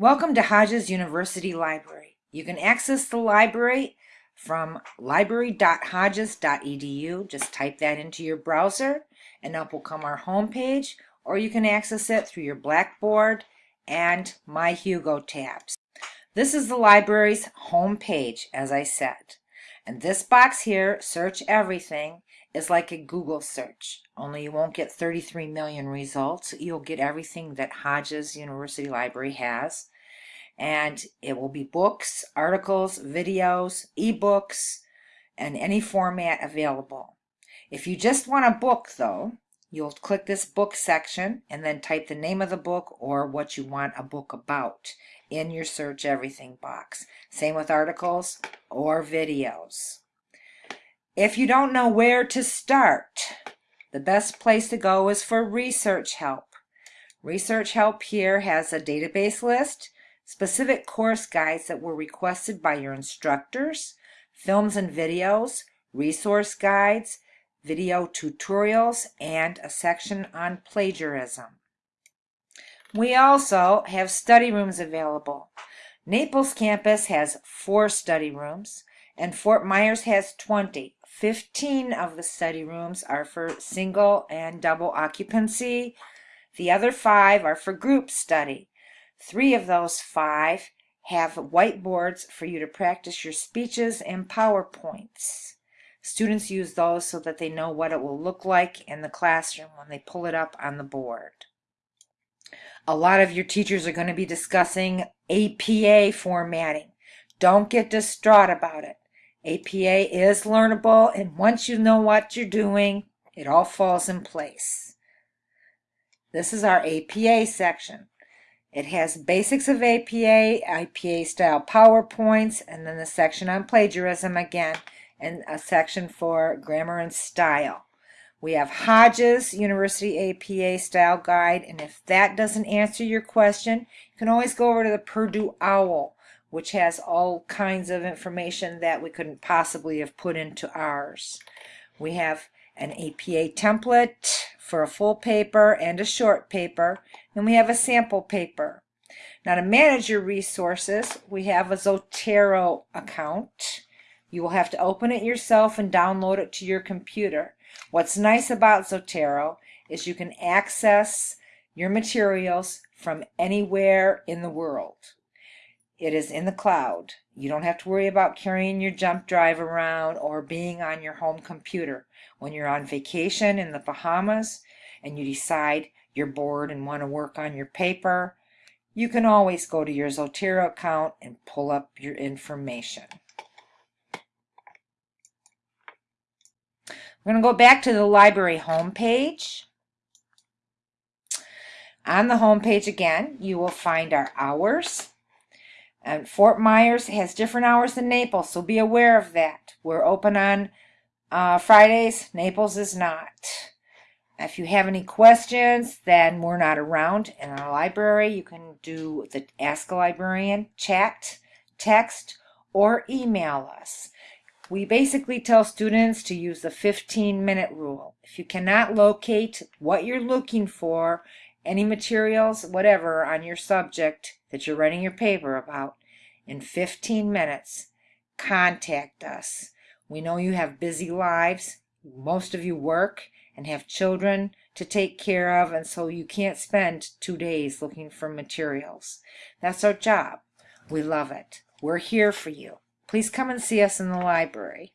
Welcome to Hodges University Library. You can access the library from library.hodges.edu. Just type that into your browser and up will come our home page, or you can access it through your Blackboard and My Hugo tabs. This is the library's home page, as I said. And this box here, Search Everything, is like a Google search, only you won't get 33 million results. You'll get everything that Hodges University Library has. And it will be books, articles, videos, ebooks, and any format available. If you just want a book, though, you'll click this book section and then type the name of the book or what you want a book about in your search everything box. Same with articles or videos. If you don't know where to start, the best place to go is for research help. Research help here has a database list, specific course guides that were requested by your instructors, films and videos, resource guides, video tutorials, and a section on plagiarism. We also have study rooms available. Naples campus has four study rooms, and Fort Myers has 20. 15 of the study rooms are for single and double occupancy. The other five are for group study. Three of those five have whiteboards for you to practice your speeches and PowerPoints. Students use those so that they know what it will look like in the classroom when they pull it up on the board. A lot of your teachers are going to be discussing APA formatting. Don't get distraught about it. APA is learnable, and once you know what you're doing, it all falls in place. This is our APA section. It has basics of APA, APA style PowerPoints, and then the section on plagiarism again, and a section for grammar and style. We have Hodges University APA style guide, and if that doesn't answer your question, you can always go over to the Purdue OWL which has all kinds of information that we couldn't possibly have put into ours. We have an APA template for a full paper and a short paper, and we have a sample paper. Now to manage your resources, we have a Zotero account. You will have to open it yourself and download it to your computer. What's nice about Zotero is you can access your materials from anywhere in the world. It is in the cloud. You don't have to worry about carrying your jump drive around or being on your home computer. When you're on vacation in the Bahamas and you decide you're bored and want to work on your paper, you can always go to your Zotero account and pull up your information. We're going to go back to the library homepage. On the homepage again, you will find our hours. And Fort Myers has different hours than Naples, so be aware of that. We're open on uh, Fridays. Naples is not. If you have any questions, then we're not around in our library. You can do the Ask a Librarian chat, text, or email us. We basically tell students to use the 15 minute rule. If you cannot locate what you're looking for, any materials, whatever, on your subject that you're writing your paper about in 15 minutes, contact us. We know you have busy lives. Most of you work and have children to take care of, and so you can't spend two days looking for materials. That's our job. We love it. We're here for you. Please come and see us in the library.